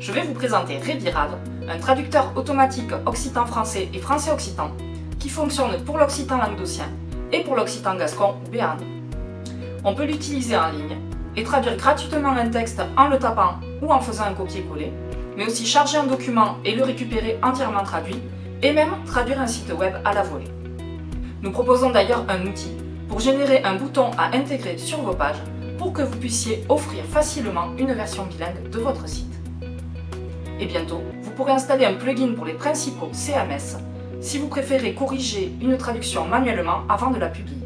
Je vais vous présenter Rebirad, un traducteur automatique occitan-français et français-occitan qui fonctionne pour l'occitan languedocien et pour l'occitan gascon ou béarn. On peut l'utiliser en ligne et traduire gratuitement un texte en le tapant ou en faisant un copier-coller, mais aussi charger un document et le récupérer entièrement traduit, et même traduire un site web à la volée. Nous proposons d'ailleurs un outil pour générer un bouton à intégrer sur vos pages pour que vous puissiez offrir facilement une version bilingue de votre site. Et bientôt, vous pourrez installer un plugin pour les principaux CMS si vous préférez corriger une traduction manuellement avant de la publier.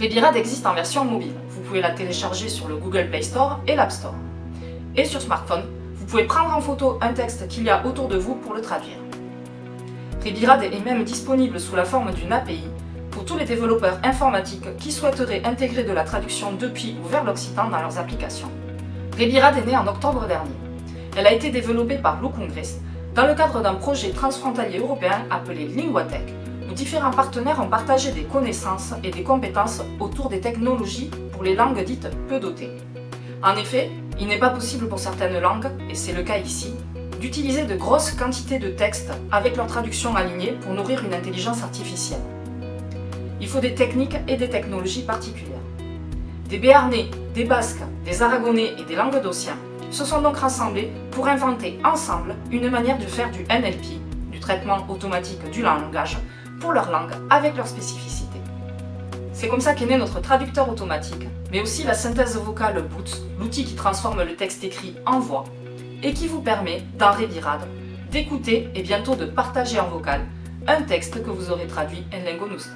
Rebirad existe en version mobile. Vous pouvez la télécharger sur le Google Play Store et l'App Store. Et sur smartphone, vous pouvez prendre en photo un texte qu'il y a autour de vous pour le traduire. Rebirad est même disponible sous la forme d'une API tous les développeurs informatiques qui souhaiteraient intégrer de la traduction depuis ou vers l'Occitan dans leurs applications. Rebirad est née en octobre dernier. Elle a été développée par Congress dans le cadre d'un projet transfrontalier européen appelé Linguatech, où différents partenaires ont partagé des connaissances et des compétences autour des technologies pour les langues dites peu dotées. En effet, il n'est pas possible pour certaines langues, et c'est le cas ici, d'utiliser de grosses quantités de textes avec leur traduction alignée pour nourrir une intelligence artificielle. Il faut des techniques et des technologies particulières. Des Béarnais, des Basques, des Aragonais et des Languedociens se sont donc rassemblés pour inventer ensemble une manière de faire du NLP, du traitement automatique du langage, pour leur langue avec leurs spécificités. C'est comme ça qu'est né notre traducteur automatique, mais aussi la synthèse vocale Boots, l'outil qui transforme le texte écrit en voix, et qui vous permet, dans Rebirad, d'écouter et bientôt de partager en vocal un texte que vous aurez traduit en lingonust.